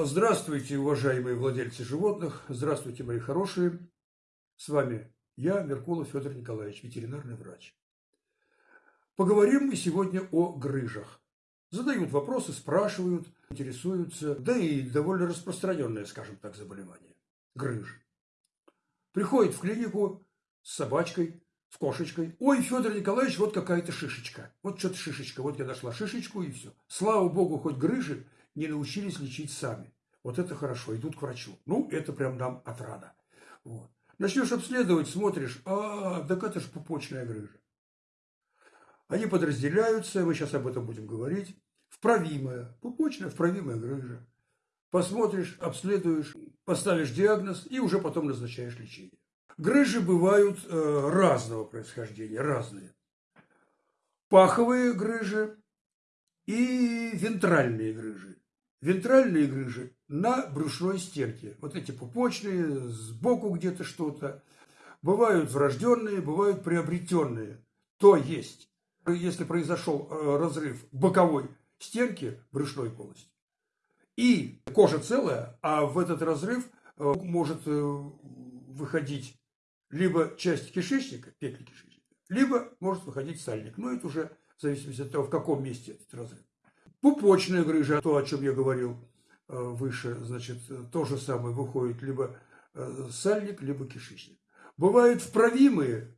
Здравствуйте, уважаемые владельцы животных. Здравствуйте, мои хорошие. С вами я, Меркулов Федор Николаевич, ветеринарный врач. Поговорим мы сегодня о грыжах. Задают вопросы, спрашивают, интересуются. Да и довольно распространенное, скажем так, заболевание. Грыж. Приходит в клинику с собачкой, с кошечкой. Ой, Федор Николаевич, вот какая-то шишечка. Вот что-то шишечка. Вот я нашла шишечку и все. Слава богу, хоть грыжи не научились лечить сами. Вот это хорошо, идут к врачу. Ну, это прям нам отрада. Вот. Начнешь обследовать, смотришь, а, так это же пупочная грыжа. Они подразделяются, мы сейчас об этом будем говорить, вправимая, пупочная вправимая грыжа. Посмотришь, обследуешь, поставишь диагноз и уже потом назначаешь лечение. Грыжи бывают э, разного происхождения, разные. Паховые грыжи и вентральные грыжи. Вентральные грыжи на брюшной стенке. Вот эти пупочные, сбоку где-то что-то. Бывают врожденные, бывают приобретенные. То есть, если произошел э, разрыв боковой стенки брюшной полости, и кожа целая, а в этот разрыв э, может э, выходить либо часть кишечника, петли кишечника, либо может выходить сальник. Но это уже в зависимости от того, в каком месте этот разрыв. Пупочная грыжа, то, о чем я говорил э, выше, значит, то же самое выходит либо э, сальник, либо кишечник. Бывают вправимые,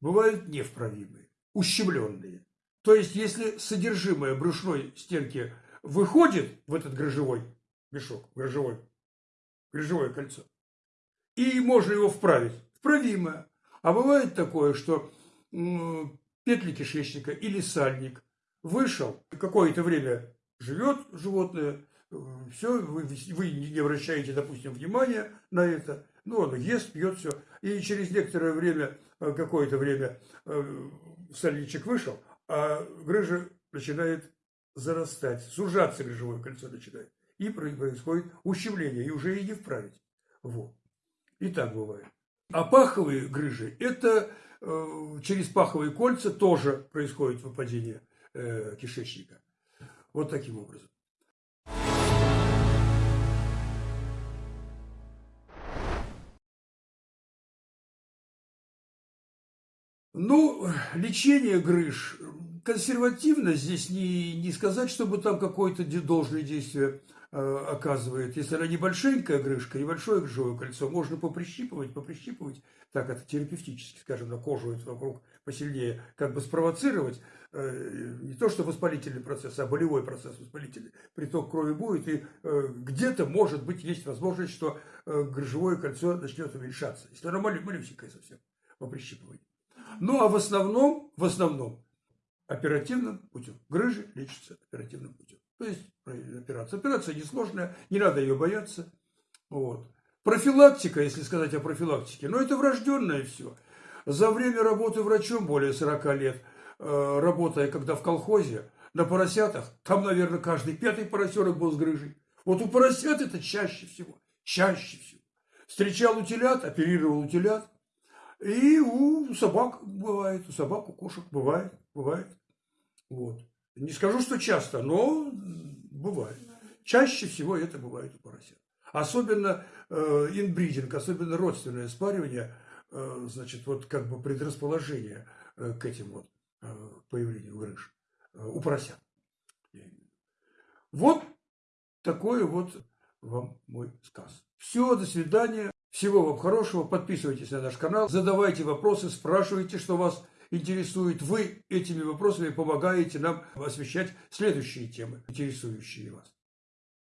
бывают невправимые, ущемленные. То есть, если содержимое брюшной стенки выходит в этот грыжевой мешок, грыжевой, грыжевое кольцо, и можно его вправить, вправимое. А бывает такое, что петли кишечника или сальник – вышел, какое-то время живет животное, все, вы, вы не обращаете, допустим, внимания на это, ну, он ест, пьет все, и через некоторое время, э, какое-то время э, сальничек вышел, а грыжа начинает зарастать, сужаться грыжевое кольцо начинает, и происходит ущемление, и уже и не вправить. Вот. И так бывает. А паховые грыжи, это э, через паховые кольца тоже происходит выпадение э, кишечника. Вот таким образом. Ну, лечение грыж консервативно здесь не, не сказать, чтобы там какое-то должное действие оказывает. Если она небольшенькая грыжка, небольшое грыжевое кольцо, можно поприщипывать, поприщипывать, так это терапевтически, скажем, на кожу это вокруг посильнее, как бы спровоцировать, Э, не то что воспалительный процесс, а болевой процесс воспалительный, приток крови будет, и э, где-то, может быть, есть возможность, что э, грыжевое кольцо начнет уменьшаться, если оно малюсенькое совсем по прищипыванию. Ну, а в основном, в основном, оперативным путем. Грыжи лечатся оперативным путем. То есть операция. Операция несложная, не надо ее бояться. Вот. Профилактика, если сказать о профилактике, ну это врожденное все. За время работы врачом более 40 лет – Э, работая когда в колхозе, на поросятах, там, наверное, каждый пятый поросенок был с грыжей. Вот у поросят это чаще всего, чаще всего. Встречал утилят, оперировал утилят. И у собак бывает, у собак, у кошек бывает, бывает. Вот. Не скажу, что часто, но бывает. Чаще всего это бывает у поросят. Особенно э, инбридинг, особенно родственное спаривание, э, значит, вот как бы предрасположение э, к этим вот Э, появлению грыж э, у поросят. Вот такой вот вам мой сказ. Все, до свидания. Всего вам хорошего. Подписывайтесь на наш канал. Задавайте вопросы, спрашивайте, что вас интересует. Вы этими вопросами помогаете нам освещать следующие темы, интересующие вас.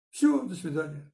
Все, до свидания.